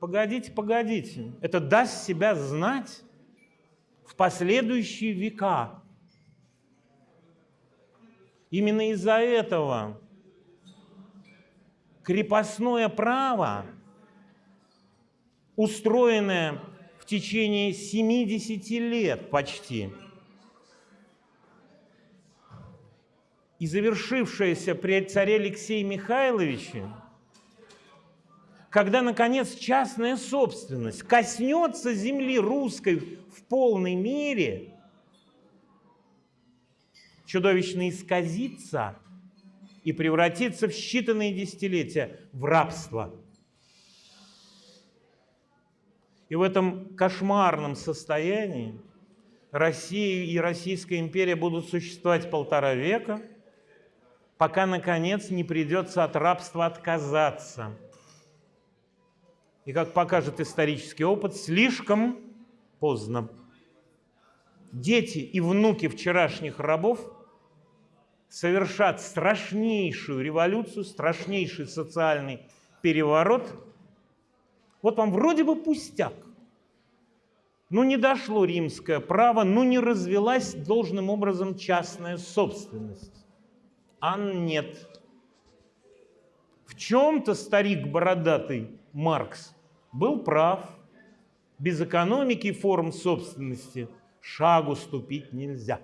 Погодите, погодите. Это даст себя знать в последующие века. Именно из-за этого крепостное право, устроенное в течение 70 лет почти, и завершившееся при царе Алексее Михайловиче, когда, наконец, частная собственность коснется земли русской в полной мере, чудовищно исказится и превратится в считанные десятилетия в рабство. И в этом кошмарном состоянии Россия и Российская империя будут существовать полтора века, пока, наконец, не придется от рабства отказаться – и, как покажет исторический опыт, слишком поздно. Дети и внуки вчерашних рабов совершат страшнейшую революцию, страшнейший социальный переворот. Вот вам вроде бы пустяк. Ну не дошло римское право, ну не развелась должным образом частная собственность. А нет. В чем-то старик бородатый Маркс был прав. Без экономики форм собственности шагу ступить нельзя.